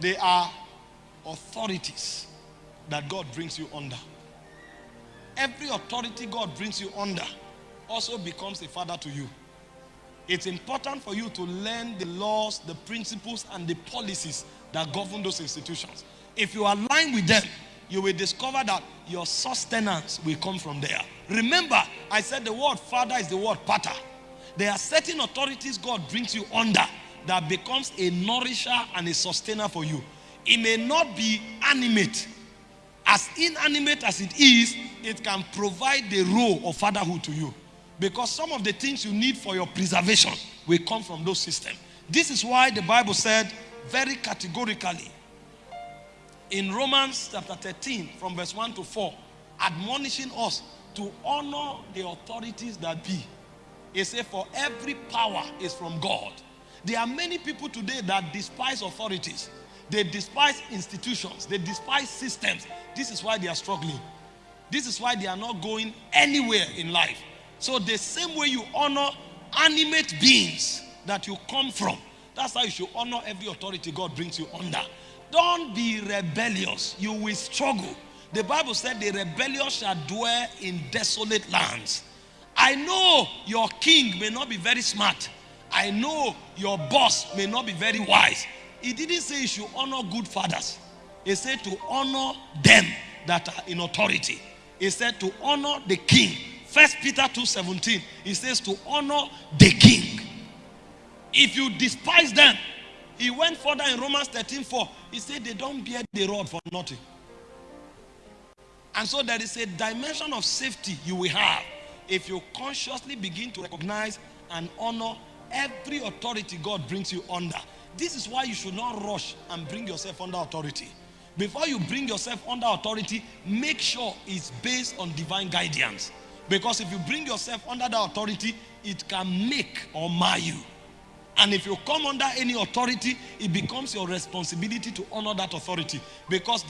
They are authorities that God brings you under. Every authority God brings you under also becomes a father to you. It's important for you to learn the laws, the principles, and the policies that govern those institutions. If you align with them, you will discover that your sustenance will come from there. Remember, I said the word father is the word pater. There are certain authorities God brings you under that becomes a nourisher and a sustainer for you. It may not be animate. As inanimate as it is, it can provide the role of fatherhood to you. Because some of the things you need for your preservation will come from those systems. This is why the Bible said very categorically in Romans chapter 13 from verse 1 to 4, admonishing us to honor the authorities that be. It said, for every power is from God. There are many people today that despise authorities. They despise institutions. They despise systems. This is why they are struggling. This is why they are not going anywhere in life. So the same way you honor animate beings that you come from, that's how you should honor every authority God brings you under. Don't be rebellious. You will struggle. The Bible said the rebellious shall dwell in desolate lands. I know your king may not be very smart. I know your boss may not be very wise. He didn't say you should honor good fathers. He said to honor them that are in authority. He said to honor the king. First Peter 2:17. He says to honor the king. If you despise them, he went further in Romans 13:4. He said they don't bear the rod for nothing. And so there is a dimension of safety you will have if you consciously begin to recognize and honor every authority God brings you under. This is why you should not rush and bring yourself under authority. Before you bring yourself under authority, make sure it's based on divine guidance. Because if you bring yourself under the authority, it can make or mar you. And if you come under any authority, it becomes your responsibility to honor that authority. Because